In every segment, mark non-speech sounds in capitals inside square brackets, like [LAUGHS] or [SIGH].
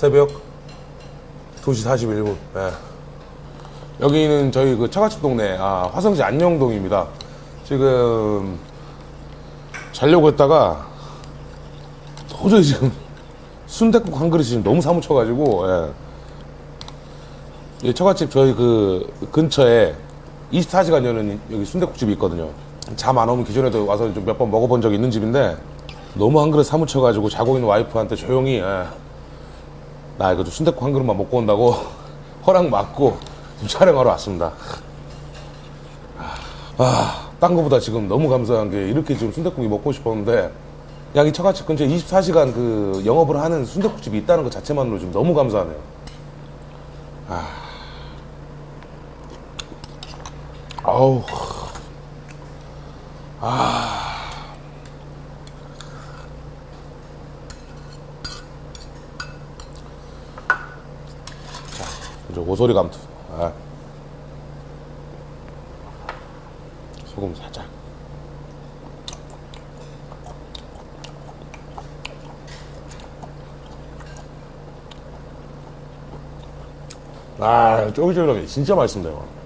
새벽 2시 41분. 예. 여기는 저희 그 처갓집 동네, 아, 화성시 안녕동입니다. 지금 자려고 했다가 도저히 지금 [LAUGHS] 순댓국 한 그릇이 지금 너무 사무쳐가지고, 예. 이 처갓집 저희 그 근처에 24시간 여는 여기 순댓국집이 있거든요. 잠 안 오면 기존에도 와서 좀 몇 번 먹어본 적이 있는 집인데 너무 한 그릇 사무쳐가지고 자고 있는 와이프한테 조용히 예. 나 이거 좀 순댓국 한 그릇만 먹고 온다고 [LAUGHS] 허락 맞고 촬영하러 왔습니다. 아, 딴 거보다 지금 너무 감사한 게 이렇게 지금 순댓국이 먹고 싶었는데 양이 처갓집 근처에 24시간 그 영업을 하는 순댓국집이 있다는 것 자체만으로 지금 너무 감사하네요. 아. 아우. 이제 오소리 감투. 아. 소금 살짝. 아, 쫄깃쫄깃하게 진짜 맛있습니다, 이거.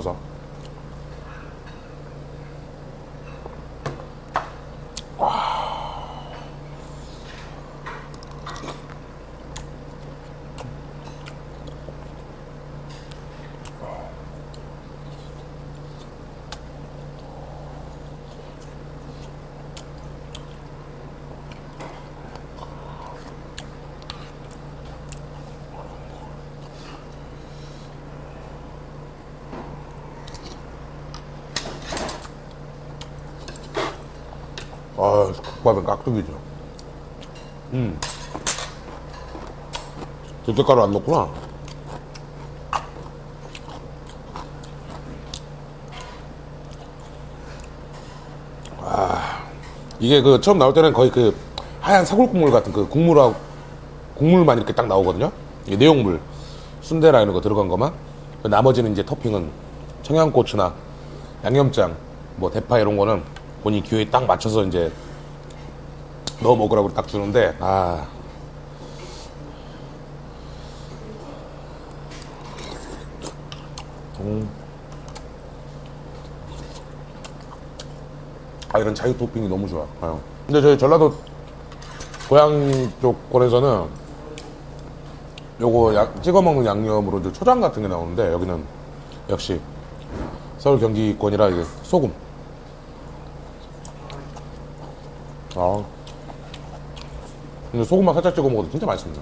사서. 아, 국밥은 깍두기죠. 음. 들깨가루 안 넣구나. 아, 이게 그 처음 나올 때는 거의 그 하얀 사골 국물 같은 그 국물하고 국물만 이렇게 딱 나오거든요. 이게 내용물 순대라 이런 거 들어간 거만. 나머지는 이제 토핑은 청양고추나 양념장, 뭐 대파 이런 거는 본인 기호에 딱 맞춰서 이제 넣어 먹으라고 딱 주는데 아 음. 아 이런 자유 토핑이 너무 좋아. 요 근데 저희 전라도 고향 쪽 권에서는 요거 야- 찍어 먹는 양념으로 이제 초장 같은 게 나오는데 여기는 역시 서울 경기권이라 이게 소금. 아. 근데 소금만 살짝 찍어 먹어도 진짜 맛있습니다.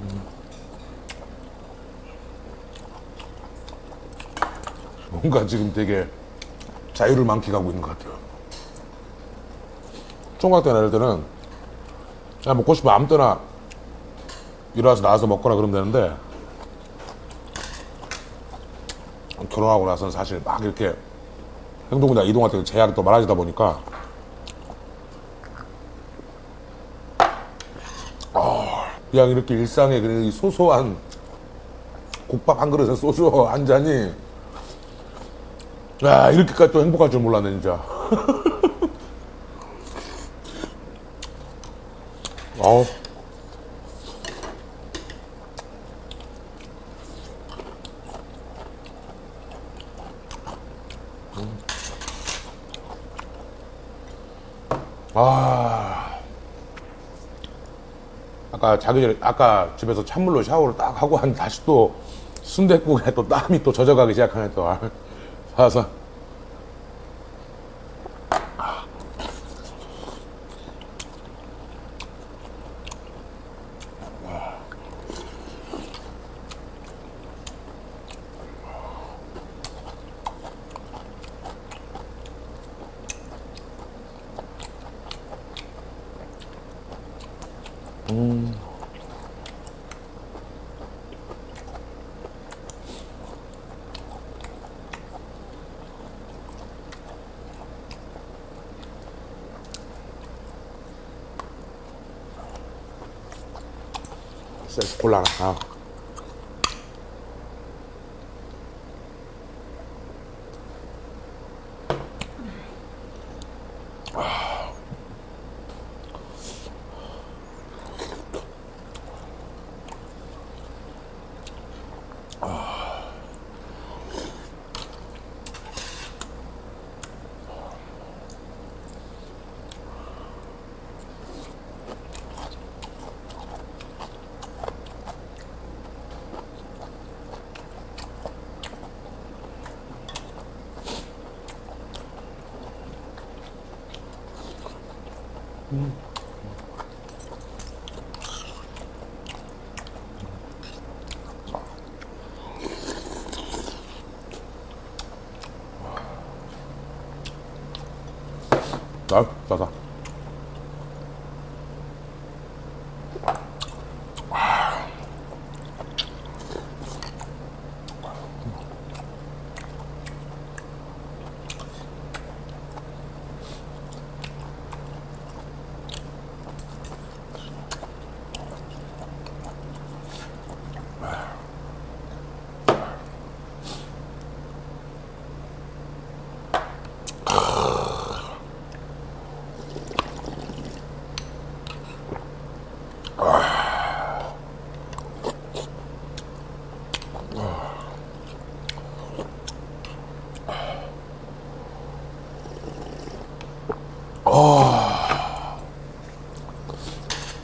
음. 뭔가 지금 되게 자유를 만끽하고 있는 것 같아요. 총각 때 내릴 때는 야 먹고 싶어 아무 때나 일어나서 나와서 먹거나 그러면 되는데 결혼하고 나서는 사실 막 이렇게 행동이나 이동할 때 제약이 또 많아지다 보니까 그냥 이렇게 일상의 그이 소소한 국밥 한 그릇에 소주 한 잔이 야 이렇게까지 또 행복할 줄 몰랐네 진짜. [LAUGHS] 어우. 아 아까 자기 전에 아까 집에서 찬물로 샤워를 딱 하고 한 다시 또 순댓국에 또 땀이 또 젖어가기 시작하네 또. 아, 사서 쎄 곤란하 아. 아, 싸다.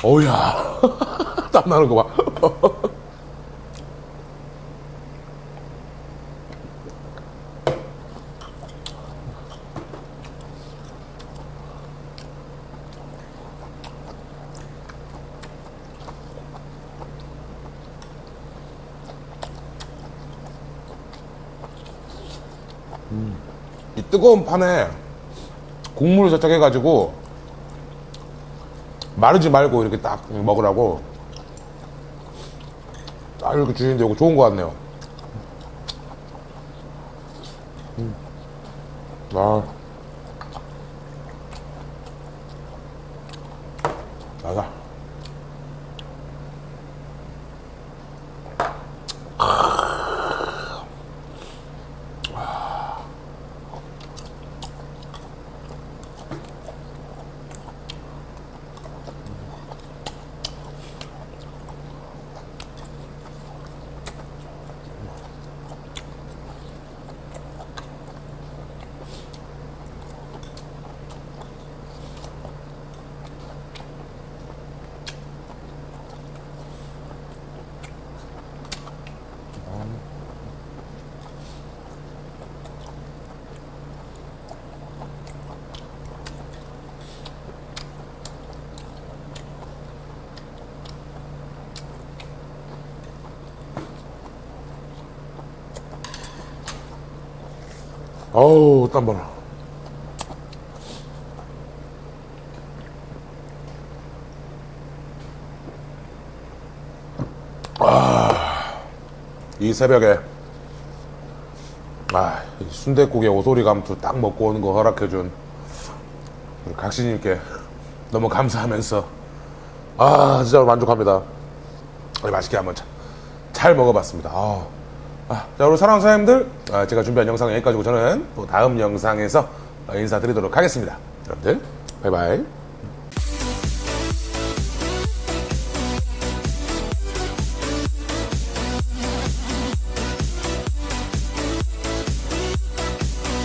어우야. [LAUGHS] 땀 나는 거 봐. 이 뜨거운 판에 국물을 살짝 해가지고 마르지 말고 이렇게 딱 먹으라고 딱 이렇게 주시는데 이거 좋은 거 같네요. 음. 아. 나가. 어우, 땀 봐라. 아, 이 새벽에, 아, 순대국에 오소리 감투 딱 먹고 오는 거 허락해준 각시님께 너무 감사하면서, 아, 진짜 만족합니다. 네, 맛있게 한번 자- 잘 먹어봤습니다. 아, 아, 자, 우리 사랑하는 사장님들, 아, 제가 준비한 영상은 여기까지고 저는 또 다음 영상에서 인사드리도록 하겠습니다. 여러분들, 바이바이.